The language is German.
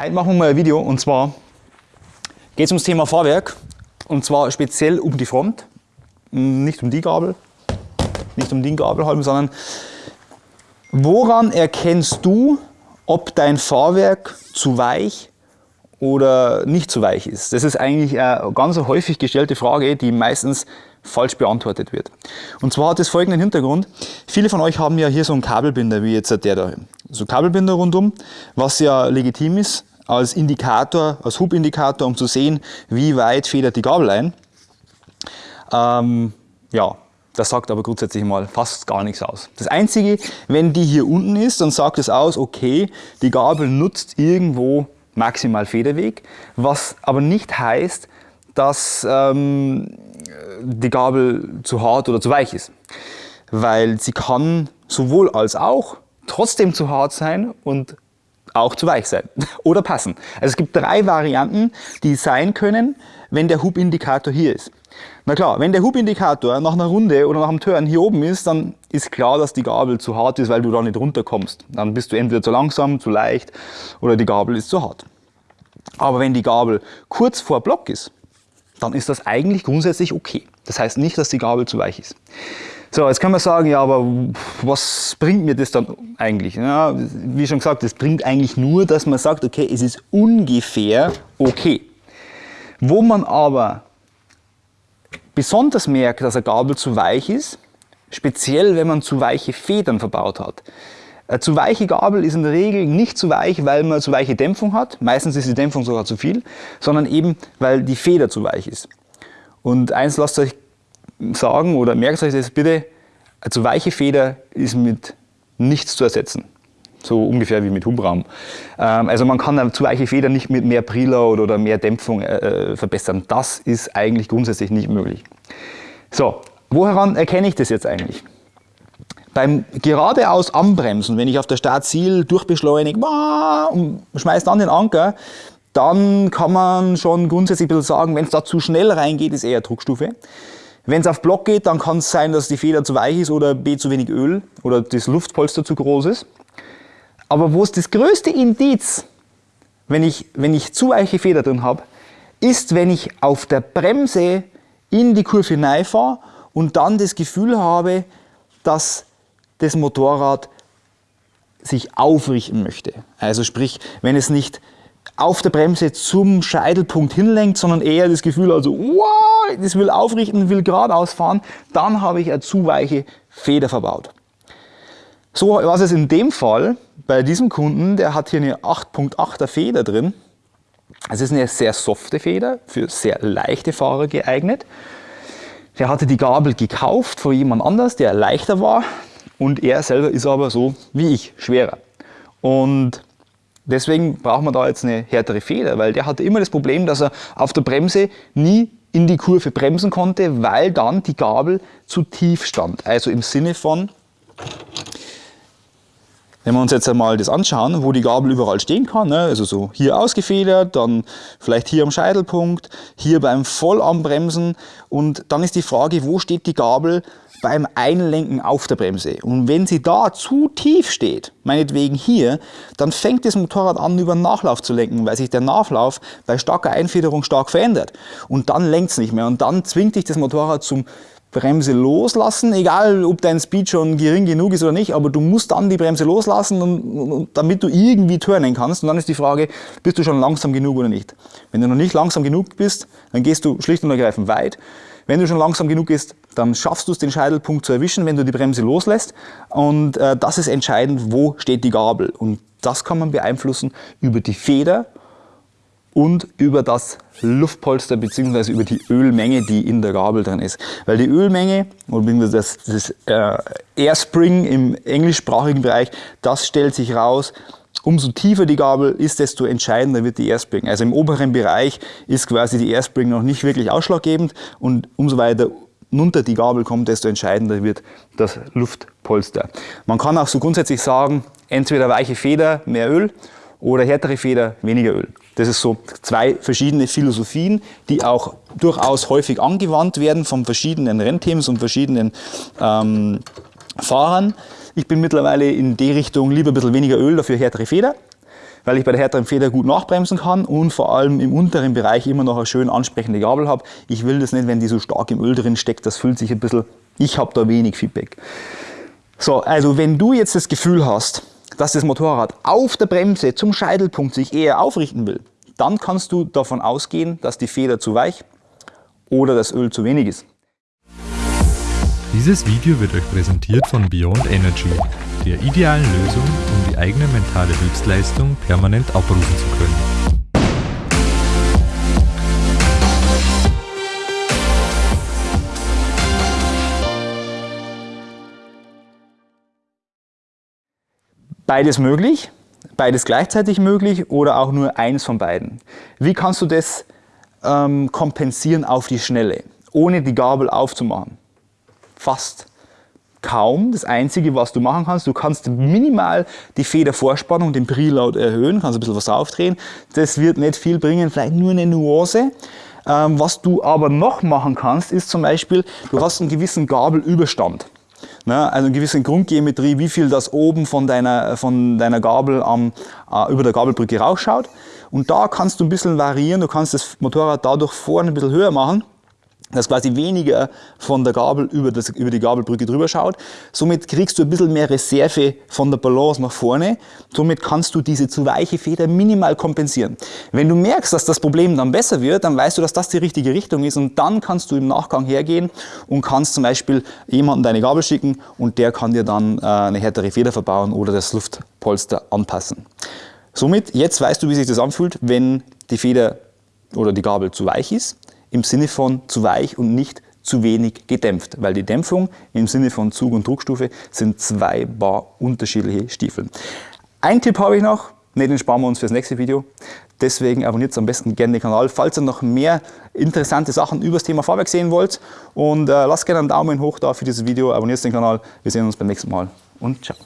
Heute machen wir mal ein Video und zwar geht es ums Thema Fahrwerk und zwar speziell um die Front, nicht um die Gabel, nicht um den Gabelhalm, sondern woran erkennst du, ob dein Fahrwerk zu weich oder nicht zu weich ist? Das ist eigentlich eine ganz häufig gestellte Frage, die meistens falsch beantwortet wird. Und zwar hat es folgenden Hintergrund. Viele von euch haben ja hier so einen Kabelbinder, wie jetzt der da. So Kabelbinder rundum, was ja legitim ist, als Indikator, als Hubindikator, um zu sehen, wie weit federt die Gabel ein. Ähm, ja, das sagt aber grundsätzlich mal fast gar nichts aus. Das Einzige, wenn die hier unten ist, dann sagt es aus, okay, die Gabel nutzt irgendwo maximal Federweg, was aber nicht heißt, dass ähm, die Gabel zu hart oder zu weich ist. Weil sie kann sowohl als auch trotzdem zu hart sein und auch zu weich sein oder passen. Also es gibt drei Varianten, die sein können, wenn der Hubindikator hier ist. Na klar, wenn der Hubindikator nach einer Runde oder nach einem Turn hier oben ist, dann ist klar, dass die Gabel zu hart ist, weil du da nicht runterkommst. Dann bist du entweder zu langsam, zu leicht oder die Gabel ist zu hart. Aber wenn die Gabel kurz vor Block ist, dann ist das eigentlich grundsätzlich okay. Das heißt nicht, dass die Gabel zu weich ist. So, jetzt kann man sagen, ja, aber was bringt mir das dann eigentlich? Ja, wie schon gesagt, das bringt eigentlich nur, dass man sagt, okay, es ist ungefähr okay. Wo man aber besonders merkt, dass eine Gabel zu weich ist, speziell wenn man zu weiche Federn verbaut hat. Eine zu weiche Gabel ist in der Regel nicht zu weich, weil man zu weiche Dämpfung hat, meistens ist die Dämpfung sogar zu viel, sondern eben, weil die Feder zu weich ist. Und eins lasst euch sagen oder merkt euch das bitte, zu weiche Feder ist mit nichts zu ersetzen. So ungefähr wie mit Hubraum. Ähm, also man kann zu weiche Feder nicht mit mehr Preload oder mehr Dämpfung äh, verbessern. Das ist eigentlich grundsätzlich nicht möglich. So, woran erkenne ich das jetzt eigentlich? Beim geradeaus Anbremsen, wenn ich auf der Startziel durchbeschleunige und schmeiße dann den Anker, dann kann man schon grundsätzlich sagen, wenn es da zu schnell reingeht, ist eher Druckstufe. Wenn es auf Block geht, dann kann es sein, dass die Feder zu weich ist oder B zu wenig Öl oder das Luftpolster zu groß ist. Aber wo es das größte Indiz, wenn ich, wenn ich zu weiche Feder drin habe, ist, wenn ich auf der Bremse in die Kurve hineinfahre und dann das Gefühl habe, dass das Motorrad sich aufrichten möchte. Also sprich, wenn es nicht auf der Bremse zum Scheitelpunkt hinlenkt, sondern eher das Gefühl, also wow, das will aufrichten, will geradeaus fahren, dann habe ich eine zu weiche Feder verbaut. So war es in dem Fall bei diesem Kunden, der hat hier eine 8.8er Feder drin. Es ist eine sehr softe Feder, für sehr leichte Fahrer geeignet. Der hatte die Gabel gekauft von jemand anders, der leichter war und er selber ist aber so wie ich, schwerer. Und Deswegen braucht man da jetzt eine härtere Feder, weil der hatte immer das Problem, dass er auf der Bremse nie in die Kurve bremsen konnte, weil dann die Gabel zu tief stand. Also im Sinne von, wenn wir uns jetzt einmal das anschauen, wo die Gabel überall stehen kann, ne, also so hier ausgefedert, dann vielleicht hier am Scheitelpunkt, hier beim Vollanbremsen und dann ist die Frage, wo steht die Gabel beim Einlenken auf der Bremse. Und wenn sie da zu tief steht, meinetwegen hier, dann fängt das Motorrad an, über den Nachlauf zu lenken, weil sich der Nachlauf bei starker Einfederung stark verändert. Und dann lenkt es nicht mehr. Und dann zwingt dich das Motorrad zum Bremse loslassen, egal ob dein Speed schon gering genug ist oder nicht, aber du musst dann die Bremse loslassen, und, und, damit du irgendwie turnen kannst. Und dann ist die Frage, bist du schon langsam genug oder nicht? Wenn du noch nicht langsam genug bist, dann gehst du schlicht und ergreifend weit. Wenn du schon langsam genug bist, dann schaffst du es, den Scheitelpunkt zu erwischen, wenn du die Bremse loslässt. Und äh, das ist entscheidend, wo steht die Gabel. Und das kann man beeinflussen über die Feder und über das Luftpolster bzw. über die Ölmenge, die in der Gabel drin ist. Weil die Ölmenge, oder das, das äh, Airspring im englischsprachigen Bereich, das stellt sich raus, umso tiefer die Gabel ist, desto entscheidender wird die Airspring. Also im oberen Bereich ist quasi die Airspring noch nicht wirklich ausschlaggebend und umso weiter runter die Gabel kommt, desto entscheidender wird das Luftpolster. Man kann auch so grundsätzlich sagen, entweder weiche Feder, mehr Öl oder härtere Feder, weniger Öl. Das ist so zwei verschiedene Philosophien, die auch durchaus häufig angewandt werden von verschiedenen Rennteams und verschiedenen ähm, Fahrern. Ich bin mittlerweile in die Richtung lieber ein bisschen weniger Öl, dafür härtere Feder. weil ich bei der härteren Feder gut nachbremsen kann und vor allem im unteren Bereich immer noch eine schön ansprechende Gabel habe. Ich will das nicht, wenn die so stark im Öl drin steckt, das fühlt sich ein bisschen, ich habe da wenig Feedback. So, also wenn du jetzt das Gefühl hast, dass das Motorrad auf der Bremse zum Scheitelpunkt sich eher aufrichten will, dann kannst du davon ausgehen, dass die Feder zu weich oder das Öl zu wenig ist. Dieses Video wird euch präsentiert von Beyond Energy, der idealen Lösung, um die eigene mentale Höchstleistung permanent abrufen zu können. Beides möglich, beides gleichzeitig möglich oder auch nur eins von beiden. Wie kannst du das ähm, kompensieren auf die Schnelle, ohne die Gabel aufzumachen? Fast kaum. Das Einzige, was du machen kannst, du kannst minimal die Federvorspannung, den Preload erhöhen, kannst ein bisschen was aufdrehen. Das wird nicht viel bringen, vielleicht nur eine Nuance. Ähm, was du aber noch machen kannst, ist zum Beispiel, du hast einen gewissen Gabelüberstand. Ne? Also eine gewisse Grundgeometrie, wie viel das oben von deiner, von deiner Gabel am, äh, über der Gabelbrücke rausschaut. Und da kannst du ein bisschen variieren, du kannst das Motorrad dadurch vorne ein bisschen höher machen dass quasi weniger von der Gabel über, das, über die Gabelbrücke drüber schaut. Somit kriegst du ein bisschen mehr Reserve von der Balance nach vorne. Somit kannst du diese zu weiche Feder minimal kompensieren. Wenn du merkst, dass das Problem dann besser wird, dann weißt du, dass das die richtige Richtung ist und dann kannst du im Nachgang hergehen und kannst zum Beispiel jemanden deine Gabel schicken und der kann dir dann äh, eine härtere Feder verbauen oder das Luftpolster anpassen. Somit, jetzt weißt du, wie sich das anfühlt, wenn die Feder oder die Gabel zu weich ist im Sinne von zu weich und nicht zu wenig gedämpft, weil die Dämpfung im Sinne von Zug- und Druckstufe sind zwei bar unterschiedliche Stiefel. Ein Tipp habe ich noch, ne, den sparen wir uns fürs nächste Video. Deswegen abonniert am besten gerne den Kanal, falls ihr noch mehr interessante Sachen über das Thema Fahrwerk sehen wollt. Und äh, lasst gerne einen Daumen hoch da für dieses Video, abonniert den Kanal. Wir sehen uns beim nächsten Mal und ciao.